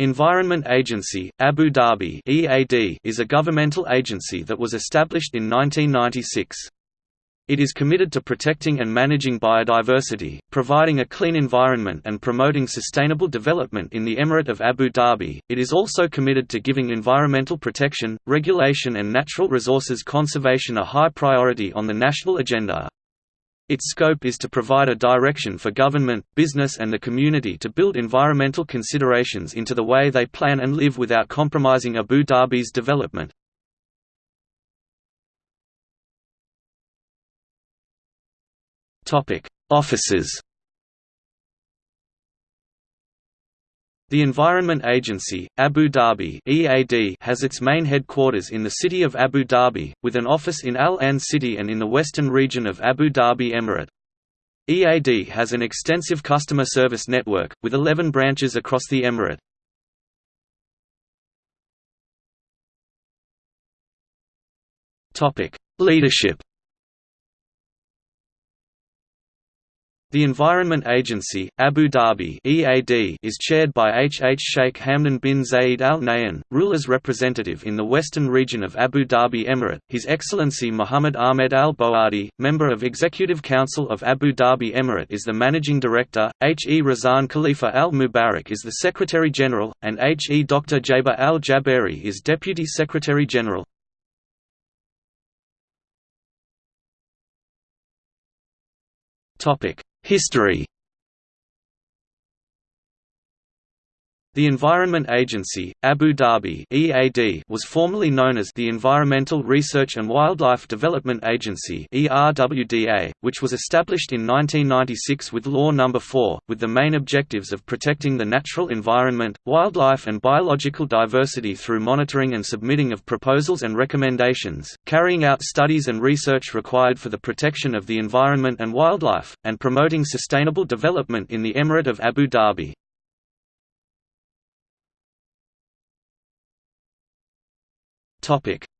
Environment Agency, Abu Dhabi (EAD) is a governmental agency that was established in 1996. It is committed to protecting and managing biodiversity, providing a clean environment and promoting sustainable development in the Emirate of Abu Dhabi. It is also committed to giving environmental protection, regulation and natural resources conservation a high priority on the national agenda. Its scope is to provide a direction for government, business and the community to build environmental considerations into the way they plan and live without compromising Abu Dhabi's development. Offices The Environment Agency, Abu Dhabi (EAD) has its main headquarters in the city of Abu Dhabi, with an office in Al Ain City and in the western region of Abu Dhabi Emirate. EAD has an extensive customer service network, with 11 branches across the emirate. Leadership The Environment Agency, Abu Dhabi (EAD) is chaired by H. H. Sheikh Hamdan bin Zayed Al Nahyan, ruler's representative in the western region of Abu Dhabi Emirate. His Excellency Muhammad Ahmed Al Bowardi, member of Executive Council of Abu Dhabi Emirate, is the managing director. H. E. Razan Khalifa Al Mubarak is the Secretary General, and H. E. Dr. Jaber Al Jaberi is Deputy Secretary General. Topic. History The Environment Agency, Abu Dhabi (EAD) was formerly known as the Environmental Research and Wildlife Development Agency (ERWDA), which was established in 1996 with Law No. 4, with the main objectives of protecting the natural environment, wildlife and biological diversity through monitoring and submitting of proposals and recommendations, carrying out studies and research required for the protection of the environment and wildlife, and promoting sustainable development in the Emirate of Abu Dhabi.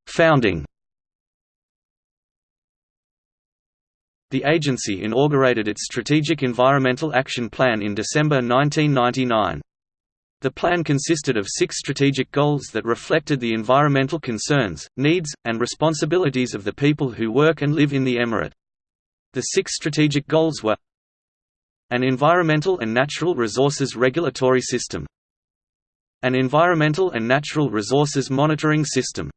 Founding The agency inaugurated its Strategic Environmental Action Plan in December 1999. The plan consisted of six strategic goals that reflected the environmental concerns, needs, and responsibilities of the people who work and live in the emirate. The six strategic goals were an environmental and natural resources regulatory system, an environmental and natural resources monitoring system.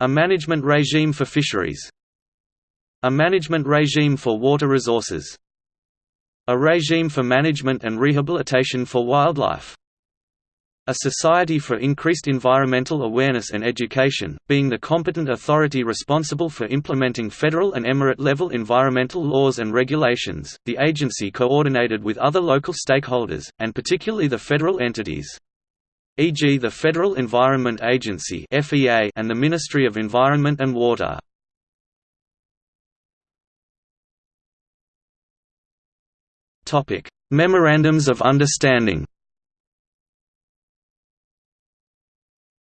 A management regime for fisheries. A management regime for water resources. A regime for management and rehabilitation for wildlife. A Society for Increased Environmental Awareness and Education, being the competent authority responsible for implementing federal and emirate-level environmental laws and regulations, the agency coordinated with other local stakeholders, and particularly the federal entities e.g. the Federal Environment Agency and the Ministry of Environment and Water. Memorandums of Understanding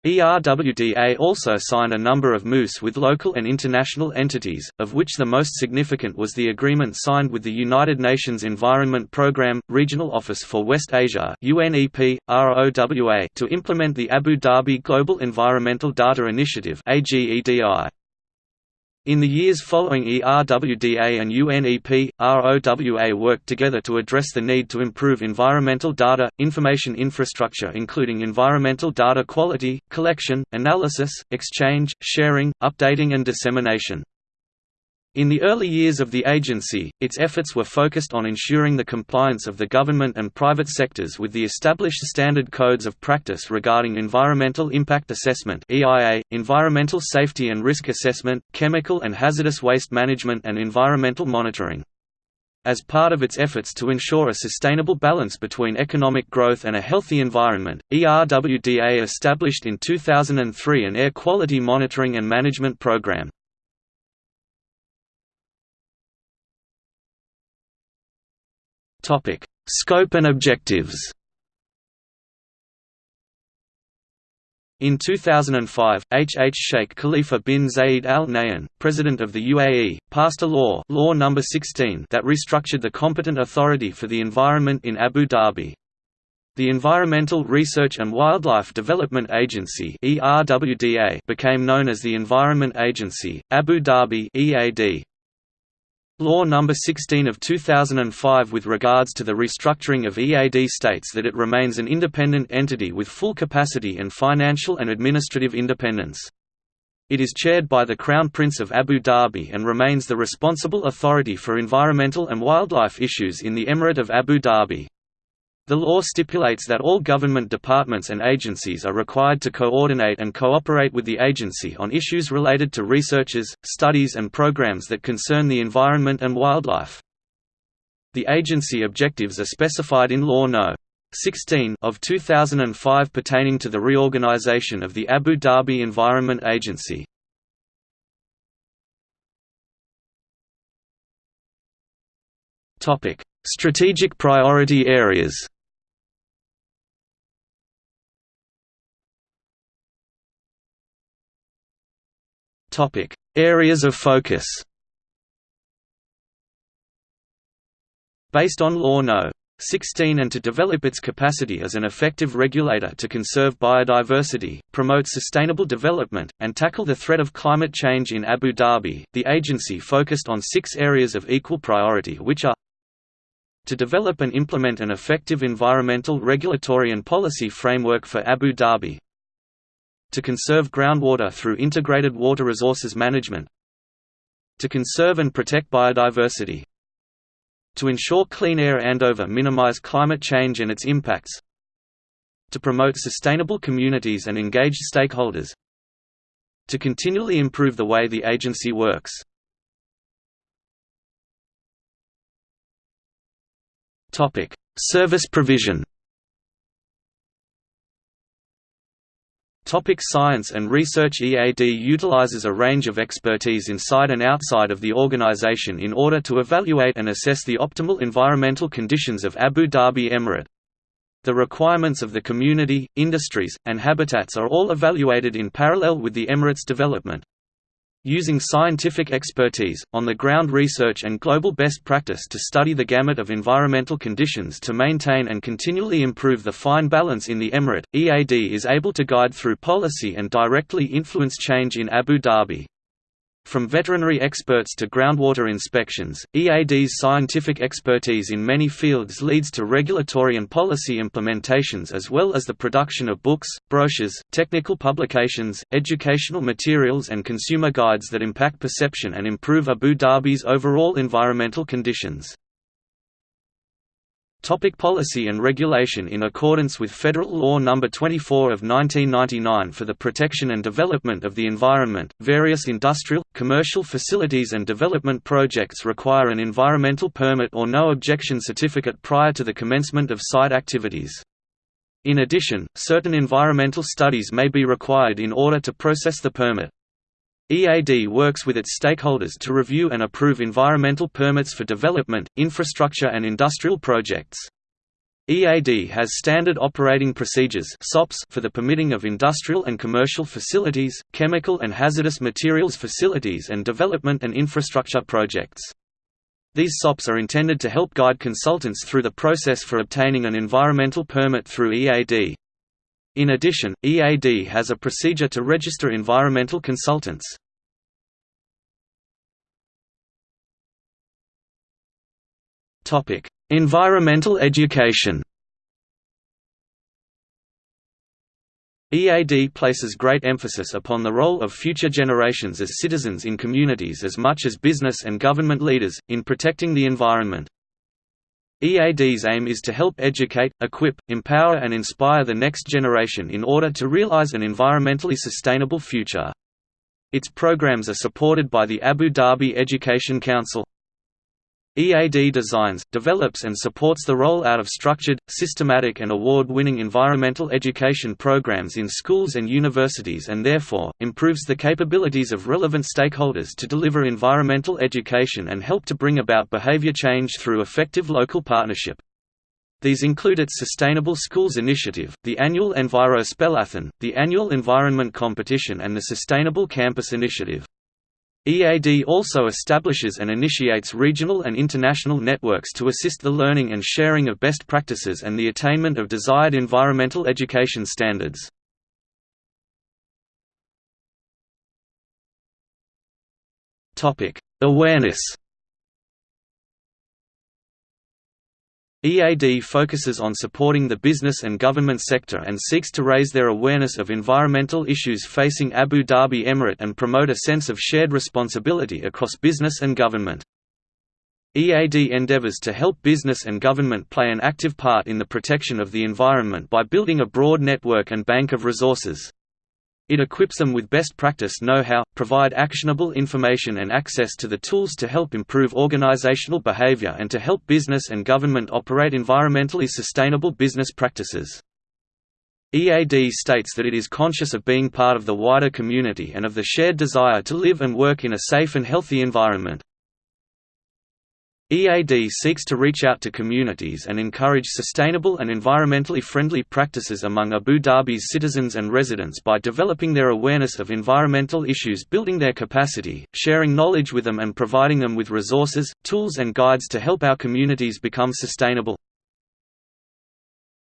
ERWDA also signed a number of MOUs with local and international entities, of which the most significant was the agreement signed with the United Nations Environment Programme, Regional Office for West Asia UNEP, ROWA, to implement the Abu Dhabi Global Environmental Data Initiative AGEDI. In the years following ERWDA and UNEP, ROWA worked together to address the need to improve environmental data, information infrastructure including environmental data quality, collection, analysis, exchange, sharing, updating and dissemination. In the early years of the agency, its efforts were focused on ensuring the compliance of the government and private sectors with the established standard codes of practice regarding environmental impact assessment (EIA), environmental safety and risk assessment, chemical and hazardous waste management and environmental monitoring. As part of its efforts to ensure a sustainable balance between economic growth and a healthy environment, ERWDA established in 2003 an air quality monitoring and management program. Topic: Scope and objectives. In 2005, H. H. Sheikh Khalifa bin Zayed Al Nahyan, President of the UAE, passed a law, law number 16, that restructured the competent authority for the environment in Abu Dhabi. The Environmental Research and Wildlife Development Agency became known as the Environment Agency, Abu Dhabi EAD. Law No. 16 of 2005 with regards to the restructuring of EAD states that it remains an independent entity with full capacity and financial and administrative independence. It is chaired by the Crown Prince of Abu Dhabi and remains the responsible authority for environmental and wildlife issues in the Emirate of Abu Dhabi. The law stipulates that all government departments and agencies are required to coordinate and cooperate with the agency on issues related to researches, studies and programs that concern the environment and wildlife. The agency objectives are specified in Law No. 16 of 2005 pertaining to the reorganization of the Abu Dhabi Environment Agency. Strategic priority areas Topic: Areas of focus. Based on Law No. 16 and to develop its capacity as an effective regulator to conserve biodiversity, promote sustainable development, and tackle the threat of climate change in Abu Dhabi, the agency focused on six areas of equal priority which are to develop and implement an effective environmental regulatory and policy framework for Abu Dhabi, to conserve groundwater through integrated water resources management to conserve and protect biodiversity to ensure clean air and over minimize climate change and its impacts to promote sustainable communities and engage stakeholders to continually improve the way the agency works. Service provision Topic science and research EAD utilizes a range of expertise inside and outside of the organization in order to evaluate and assess the optimal environmental conditions of Abu Dhabi Emirate. The requirements of the community, industries, and habitats are all evaluated in parallel with the Emirate's development. Using scientific expertise, on-the-ground research and global best practice to study the gamut of environmental conditions to maintain and continually improve the fine balance in the emirate, EAD is able to guide through policy and directly influence change in Abu Dhabi. From veterinary experts to groundwater inspections, EAD's scientific expertise in many fields leads to regulatory and policy implementations as well as the production of books, brochures, technical publications, educational materials and consumer guides that impact perception and improve Abu Dhabi's overall environmental conditions. Topic policy and regulation In accordance with Federal Law No. 24 of 1999 for the protection and development of the environment, various industrial, commercial facilities and development projects require an environmental permit or no objection certificate prior to the commencement of site activities. In addition, certain environmental studies may be required in order to process the permit. EAD works with its stakeholders to review and approve environmental permits for development, infrastructure and industrial projects. EAD has standard operating procedures for the permitting of industrial and commercial facilities, chemical and hazardous materials facilities and development and infrastructure projects. These SOPs are intended to help guide consultants through the process for obtaining an environmental permit through EAD. In addition, EAD has a procedure to register environmental consultants. environmental education EAD places great emphasis upon the role of future generations as citizens in communities as much as business and government leaders, in protecting the environment. EAD's aim is to help educate, equip, empower and inspire the next generation in order to realize an environmentally sustainable future. Its programs are supported by the Abu Dhabi Education Council. EAD designs, develops and supports the rollout of structured, systematic and award-winning environmental education programs in schools and universities and therefore, improves the capabilities of relevant stakeholders to deliver environmental education and help to bring about behavior change through effective local partnership. These include its Sustainable Schools Initiative, the annual Enviro Spellathon, the annual Environment Competition and the Sustainable Campus Initiative. EAD also establishes and initiates regional and international networks to assist the learning and sharing of best practices and the attainment of desired environmental education standards. Awareness EAD focuses on supporting the business and government sector and seeks to raise their awareness of environmental issues facing Abu Dhabi Emirate and promote a sense of shared responsibility across business and government. EAD endeavors to help business and government play an active part in the protection of the environment by building a broad network and bank of resources. It equips them with best practice know-how, provide actionable information and access to the tools to help improve organizational behavior and to help business and government operate environmentally sustainable business practices. EAD states that it is conscious of being part of the wider community and of the shared desire to live and work in a safe and healthy environment. EAD seeks to reach out to communities and encourage sustainable and environmentally friendly practices among Abu Dhabi's citizens and residents by developing their awareness of environmental issues building their capacity, sharing knowledge with them and providing them with resources, tools and guides to help our communities become sustainable.